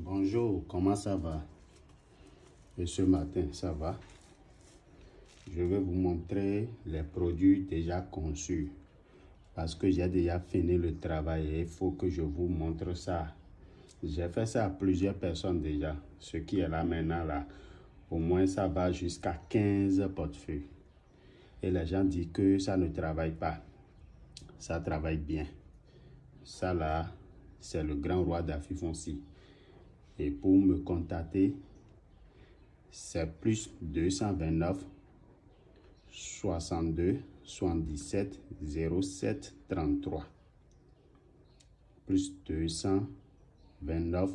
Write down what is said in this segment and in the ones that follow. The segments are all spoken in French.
Bonjour, comment ça va? Et ce matin, ça va? Je vais vous montrer les produits déjà conçus. Parce que j'ai déjà fini le travail il faut que je vous montre ça. J'ai fait ça à plusieurs personnes déjà. Ce qui est là maintenant, là, au moins ça va jusqu'à 15 portefeuilles. Et les gens disent que ça ne travaille pas. Ça travaille bien. Ça là, c'est le grand roi d'Afifonsi. Et pour me contacter, c'est plus 229 62 77 07 33. Plus 229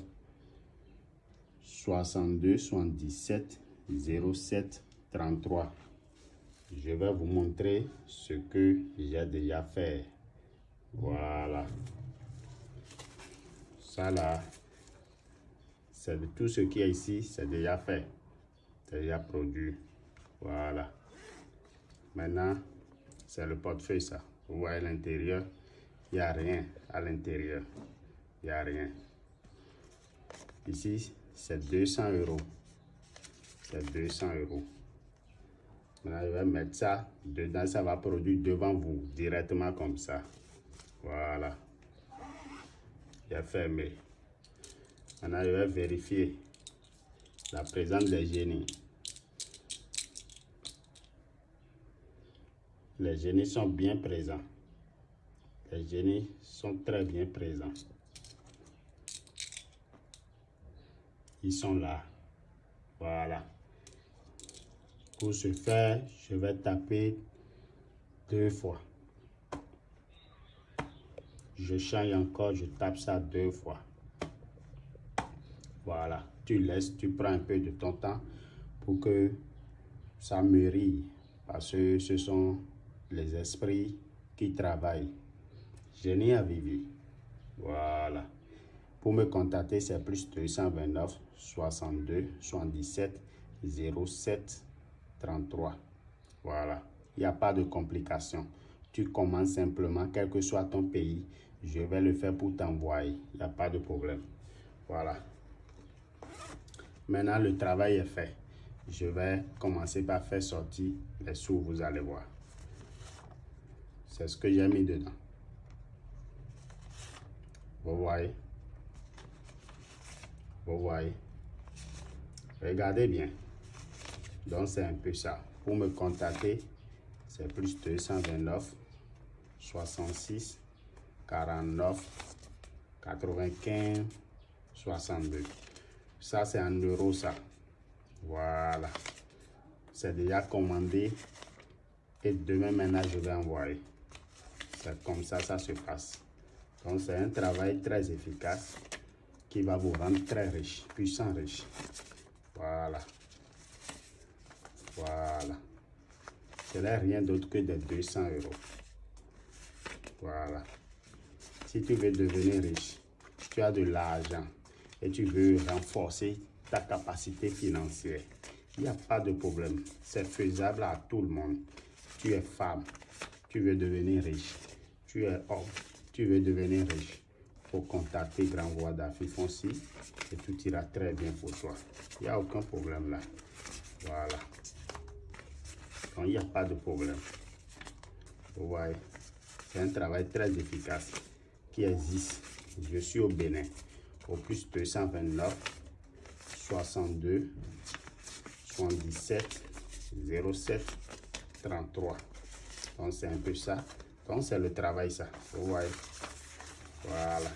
62 77 07 33. Je vais vous montrer ce que j'ai déjà fait. Voilà. Ça là, c'est tout ce qui est ici, c'est déjà fait. C'est déjà produit. Voilà. Maintenant, c'est le portefeuille ça. Vous voyez l'intérieur, il n'y a rien à l'intérieur. Il n'y a rien. Ici, c'est 200 euros. C'est 200 euros. Maintenant, je vais mettre ça dedans. Ça va produire devant vous, directement comme ça. Voilà fermé. Maintenant, je vais vérifier la présence des génies. Les génies sont bien présents. Les génies sont très bien présents. Ils sont là. Voilà. Pour ce faire, je vais taper deux fois je change encore, je tape ça deux fois. Voilà, tu laisses, tu prends un peu de ton temps pour que ça mûrit. Parce que ce sont les esprits qui travaillent. Génie à vivre. Voilà. Pour me contacter, c'est plus 229 62 77 07 33. Voilà. Il n'y a pas de complications. Tu commences simplement, quel que soit ton pays, je vais le faire pour t'envoyer. Il n'y a pas de problème. Voilà. Maintenant, le travail est fait. Je vais commencer par faire sortir les sous, vous allez voir. C'est ce que j'ai mis dedans. Vous voyez? Vous voyez? Regardez bien. Donc, c'est un peu ça. Pour me contacter, c'est plus 229 66 49, 95, 62. Ça, c'est en euros, ça. Voilà. C'est déjà commandé. Et demain, maintenant, je vais envoyer. C'est comme ça, ça se passe. Donc, c'est un travail très efficace qui va vous rendre très riche, puissant riche. Voilà. Voilà. Ce n'est rien d'autre que des 200 euros. Voilà. Si tu veux devenir riche, tu as de l'argent et tu veux renforcer ta capacité financière, il n'y a pas de problème. C'est faisable à tout le monde. Tu es femme, tu veux devenir riche. Tu es homme, tu veux devenir riche. faut contacter Grand Roi d'Afifonsi et tout ira très bien pour toi. Il n'y a aucun problème là. Voilà. Donc, il n'y a pas de problème. Vous voyez, c'est un travail très efficace qui existe. Je suis au Bénin, au plus 229 62 77 07 33. Donc, c'est un peu ça. Donc, c'est le travail, ça. Vous voyez. Voilà.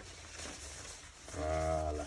Voilà.